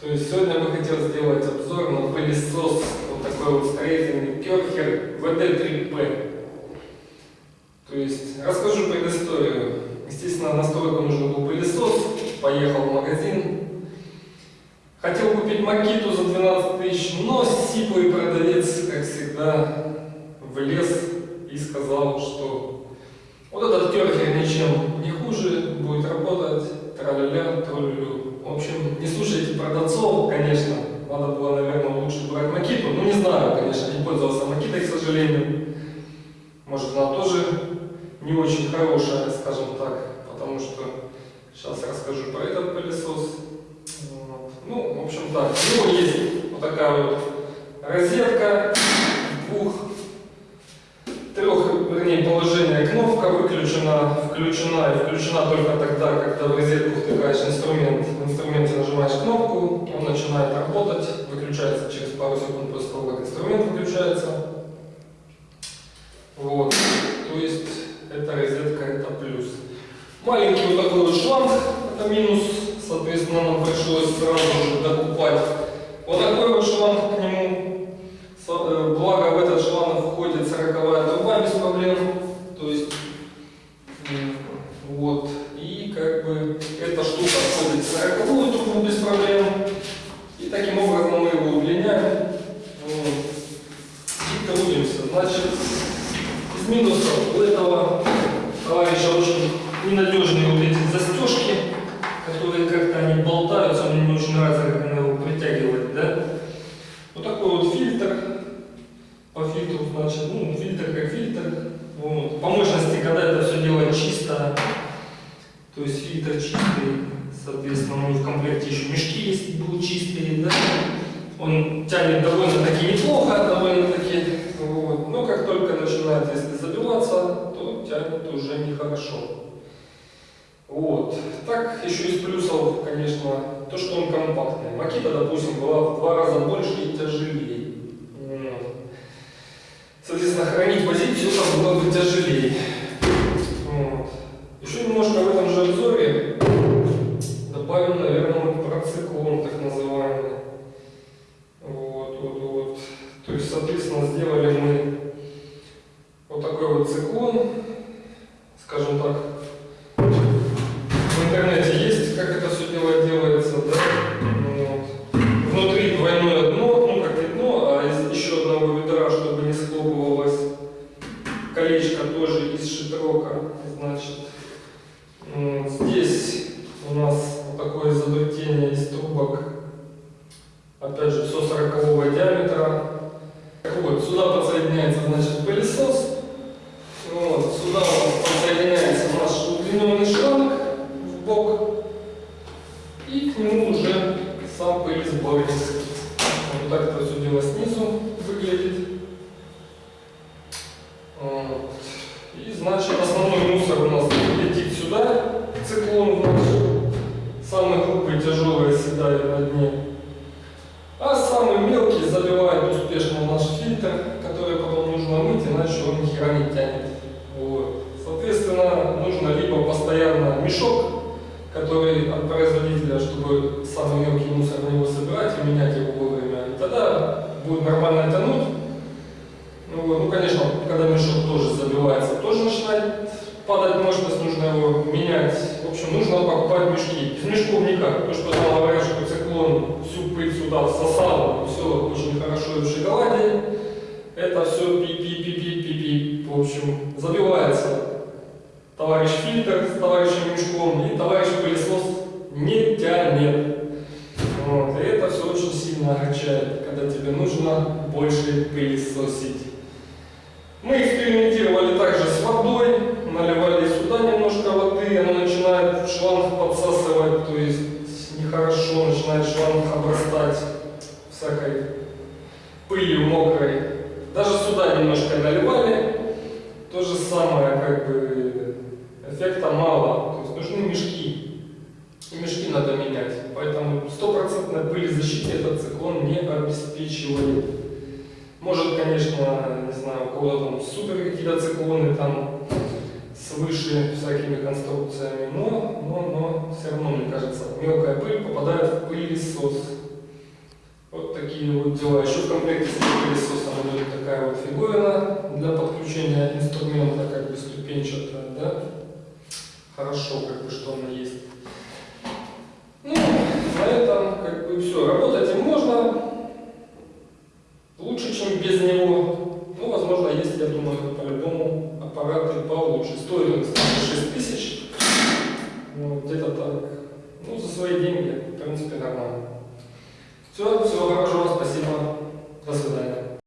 То есть сегодня я бы хотел сделать обзор на пылесос, вот такой вот строительный Керхер VD3P. То есть расскажу предысторию. Естественно, настройку нужен был пылесос, поехал в магазин. Хотел купить Макиту за 12 тысяч, но сиплый продавец, как всегда, влез и сказал, что вот этот керхер ничем не хуже, будет работать, тра-ля-ля, троллю. В общем, не слушайте продавцов, конечно, надо было, наверное, лучше брать Макиту. Ну, не знаю, конечно, не пользовался Макитой, к сожалению. Может, она тоже не очень хорошая, скажем так, потому что сейчас расскажу про этот пылесос. Вот. Ну, в общем так, у него есть вот такая вот розетка, двух трех, вернее, положение кнопка выключена, включена и включена только тогда, когда в розетку втыкаешь инструмент. В инструменте нажимаешь кнопку, он начинает работать, выключается через пару секунд после того, как инструмент выключается. Вот, то есть эта розетка это плюс. Маленький вот такой вот шланг, это минус, соответственно, нам пришлось сразу же докупать вот такой вот шланг к нему Э, благо в этот шланг входит 40 труба без проблем. То есть вот. И как бы эта штука входит в 40 трубу без проблем. И таким образом мы его удлиняем. Вот. И трудимся. Значит, из минусов у этого товарища очень ненадежные вот эти застежки, которые как-то они болтаются, мне не очень нравится, как она его притягивает, да? Вот такой вот фильтр по фильтру, значит, ну, фильтр как фильтр. Вот. По мощности, когда это все делать чисто, то есть фильтр чистый, соответственно, ну, в комплекте еще мешки есть, будут чистые, да. Он тянет довольно-таки неплохо, довольно-таки, вот. но как только начинает, если забиваться, то тянет уже нехорошо. Вот. Так, еще из плюсов, конечно, то, что он компактный. Макита, допустим, была в два раза больше и тяжелее. Соответственно, хранить позицию там было бы тяжелее. Вот. Еще немножко в этом же обзоре добавим, наверное, про циклон так называемый. Вот, вот, вот. То есть, соответственно, сделали вот такой вот циклон, скажем так, в интернете есть, как это все дело делается, да? Вот. Внутри двойное дно, колечко тоже из шитрока. Значит, здесь у нас вот такое изобретение из трубок, опять же, со 40 диаметра. Так вот, сюда подсоединяется, значит, пылесос. Вот, сюда у нас подсоединяется удлиненный шланг в бок. И к нему уже сам пылесборник. Вот так это все дело снизу выглядит. И значит основной мусор у нас летит сюда, циклон в наш. Самый крупный тяжелый оседает на дне. А самый мелкий забивает успешно в наш фильтр, который потом нужно мыть, иначе он ни хера не тянет. Вот. Соответственно, нужно либо постоянно мешок, который от производителя, чтобы самый мелкий мусор на него собирать и менять его вовремя. И тогда будет нормально тянуть. Ну, ну, конечно, когда мешок тоже забивается, тоже начинает падать мощность, нужно его менять. В общем, нужно покупать мешки. Без мешков никак. То, что говорят, что циклон всю пыль сюда всосал, все очень хорошо и в шоколаде. Это все пи-пи-пи-пи-пи-пи. В общем, забивается товарищ фильтр с товарищем мешком, и товарищ пылесос не тянет. Вот. И это все очень сильно огорчает, когда тебе нужно больше пылесосить. Мы экспериментировали также с водой, наливали сюда немножко воды, она начинает шланг подсасывать, то есть нехорошо, начинает шланг обрастать всякой пылью мокрой. Даже сюда немножко наливали, то же самое, как бы эффекта мало, то есть нужны мешки. И мешки надо менять, поэтому стопроцентной пыли защиты этот циклон не обеспечивает. Может, конечно, не знаю, у кого-то там супер какие-то циклоны там свыше всякими конструкциями, но, но, но все равно, мне кажется, мелкая пыль попадает в пылесос. Вот такие вот дела. Еще в комплекте с пылесосом идет такая вот фиговина для подключения инструмента, как бы ступенчатая, да? Хорошо, как бы, что она есть. Ну, на этом как бы все. Работать им можно. Лучше, чем без него. Ну, возможно, есть, я думаю, по-любому аппараты получше. Стоит он, кстати, 6 тысяч. Ну, где-то так. Ну, за свои деньги, в принципе, нормально. Все, всего хорошего, спасибо. До свидания.